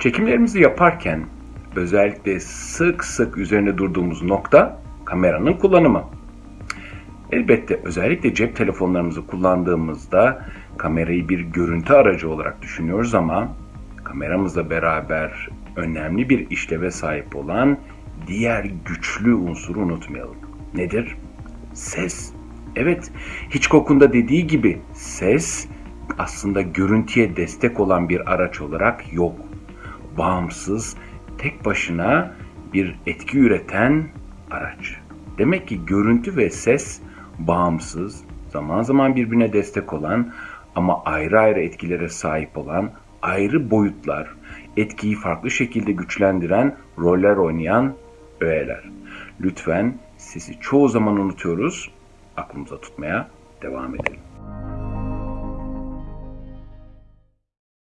Çekimlerimizi yaparken özellikle sık sık üzerine durduğumuz nokta kameranın kullanımı. Elbette özellikle cep telefonlarımızı kullandığımızda kamerayı bir görüntü aracı olarak düşünüyoruz ama kameramızla beraber önemli bir işleve sahip olan diğer güçlü unsuru unutmayalım. Nedir? Ses. Evet, Hitchcock'un da dediği gibi ses aslında görüntüye destek olan bir araç olarak yok. Bağımsız, tek başına bir etki üreten araç. Demek ki görüntü ve ses bağımsız, zaman zaman birbirine destek olan ama ayrı ayrı etkilere sahip olan ayrı boyutlar, etkiyi farklı şekilde güçlendiren roller oynayan öğeler. Lütfen sesi çoğu zaman unutuyoruz, aklımıza tutmaya devam edelim.